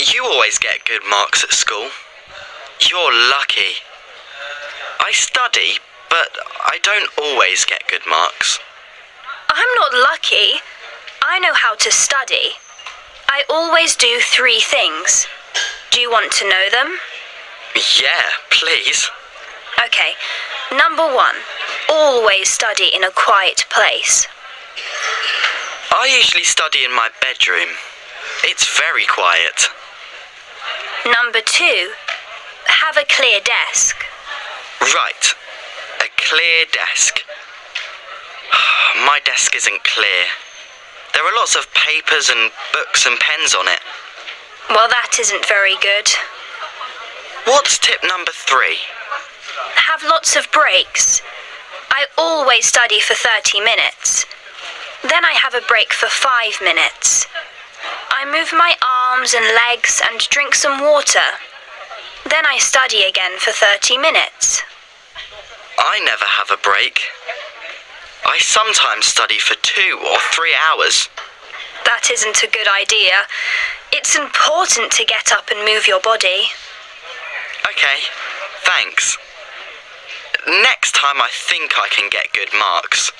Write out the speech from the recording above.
You always get good marks at school. You're lucky. I study, but I don't always get good marks. I'm not lucky. I know how to study. I always do three things. Do you want to know them? Yeah, please. Okay. Number one, always study in a quiet place. I usually study in my bedroom. It's very quiet. Number two, have a clear desk. Right. A clear desk. My desk isn't clear. There are lots of papers and books and pens on it. Well, that isn't very good. What's tip number three? Have lots of breaks. I always study for 30 minutes. Then I have a break for five minutes. I move my arms and legs and drink some water. Then I study again for 30 minutes. I never have a break. I sometimes study for two or three hours. That isn't a good idea. It's important to get up and move your body. Okay, thanks. Next time I think I can get good marks.